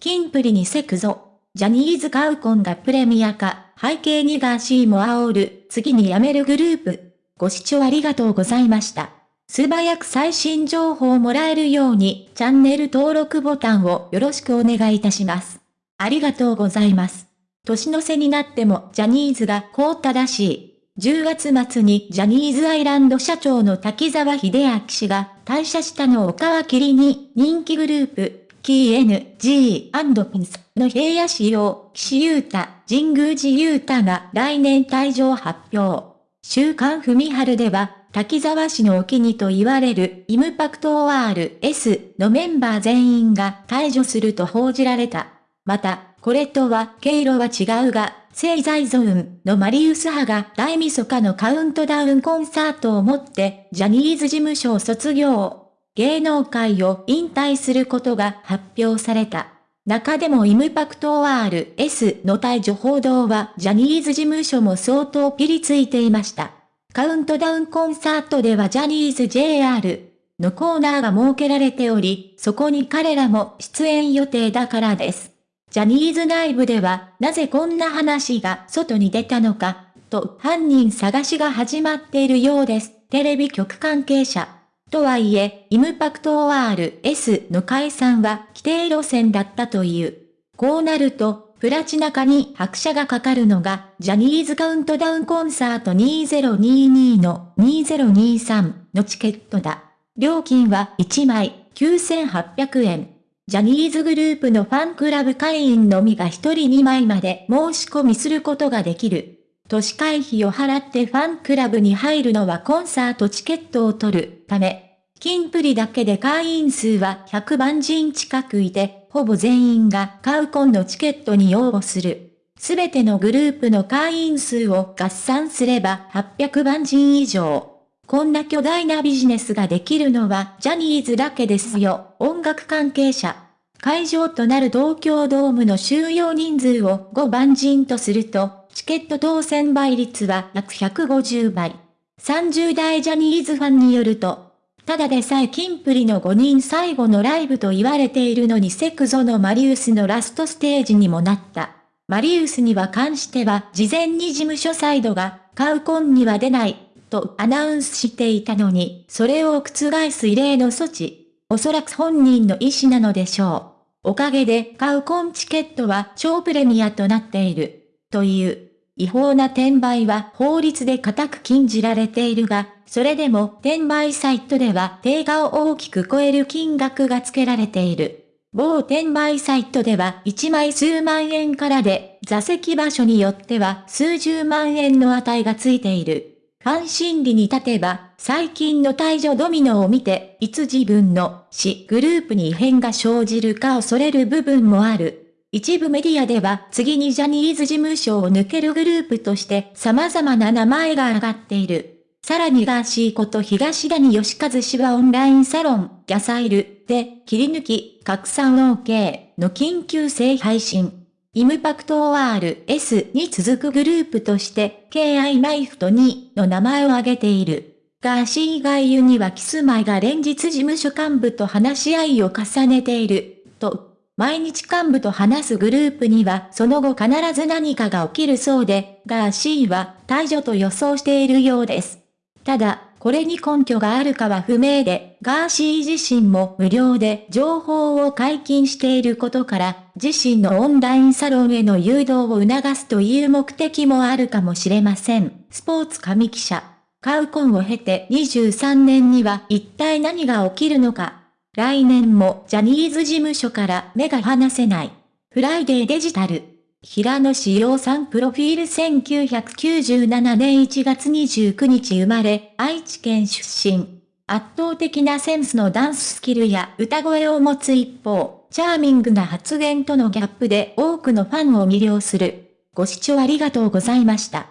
キンプリにせくぞ。ジャニーズカウコンがプレミア化、背景にガーシーも煽る、次に辞めるグループ。ご視聴ありがとうございました。素早く最新情報をもらえるように、チャンネル登録ボタンをよろしくお願いいたします。ありがとうございます。年の瀬になってもジャニーズがこう正しい。10月末にジャニーズアイランド社長の滝沢秀明氏が退社したのを皮切りに人気グループ KNG&PINS の平野仕様、岸優太、神宮寺優太が来年退場発表。週刊文春では、滝沢氏のお気にと言われるイムパクト ORS のメンバー全員が退場すると報じられた。また、これとは経路は違うが、聖在ゾーンのマリウス派が大晦日のカウントダウンコンサートをもってジャニーズ事務所を卒業。芸能界を引退することが発表された。中でもイムパクト RS の退場報道はジャニーズ事務所も相当ピリついていました。カウントダウンコンサートではジャニーズ JR のコーナーが設けられており、そこに彼らも出演予定だからです。ジャニーズ内部では、なぜこんな話が外に出たのか、と犯人探しが始まっているようです。テレビ局関係者。とはいえ、イムパクト ORS の解散は規定路線だったという。こうなると、プラチナ化に拍車がかかるのが、ジャニーズカウントダウンコンサート2022の2023のチケットだ。料金は1枚9800円。ジャニーズグループのファンクラブ会員のみが1人2枚まで申し込みすることができる。都市会費を払ってファンクラブに入るのはコンサートチケットを取るため、金プリだけで会員数は100万人近くいて、ほぼ全員がカウコンのチケットに応募する。すべてのグループの会員数を合算すれば800万人以上。こんな巨大なビジネスができるのはジャニーズだけですよ。音楽関係者。会場となる東京ドームの収容人数を5万人とすると、チケット当選倍率は約150倍。30代ジャニーズファンによると、ただでさえキンプリの5人最後のライブと言われているのにセクゾのマリウスのラストステージにもなった。マリウスには関しては事前に事務所サイドが、カウコンには出ないとアナウンスしていたのに、それを覆す異例の措置。おそらく本人の意思なのでしょう。おかげで買うコンチケットは超プレミアとなっている。という。違法な転売は法律で固く禁じられているが、それでも転売サイトでは定価を大きく超える金額が付けられている。某転売サイトでは1枚数万円からで、座席場所によっては数十万円の値がついている。ファン心理に立てば、最近の退場ドミノを見て、いつ自分の死グループに異変が生じるか恐れる部分もある。一部メディアでは次にジャニーズ事務所を抜けるグループとして様々な名前が挙がっている。さらにガーシーこと東谷義和氏はオンラインサロン、ギャサイルで切り抜き、拡散 OK の緊急性配信。イムパクト ORS に続くグループとして、KI マイフト2の名前を挙げている。ガーシー外遊にはキスマイが連日事務所幹部と話し合いを重ねている、と、毎日幹部と話すグループにはその後必ず何かが起きるそうで、ガーシーは退場と予想しているようです。ただ、これに根拠があるかは不明で、ガーシー自身も無料で情報を解禁していることから、自身のオンラインサロンへの誘導を促すという目的もあるかもしれません。スポーツ紙記者。カウコンを経て23年には一体何が起きるのか。来年もジャニーズ事務所から目が離せない。フライデーデジタル。平野志陽さんプロフィール1997年1月29日生まれ、愛知県出身。圧倒的なセンスのダンススキルや歌声を持つ一方、チャーミングな発言とのギャップで多くのファンを魅了する。ご視聴ありがとうございました。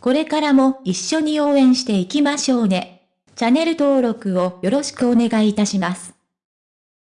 これからも一緒に応援していきましょうね。チャンネル登録をよろしくお願いいたします。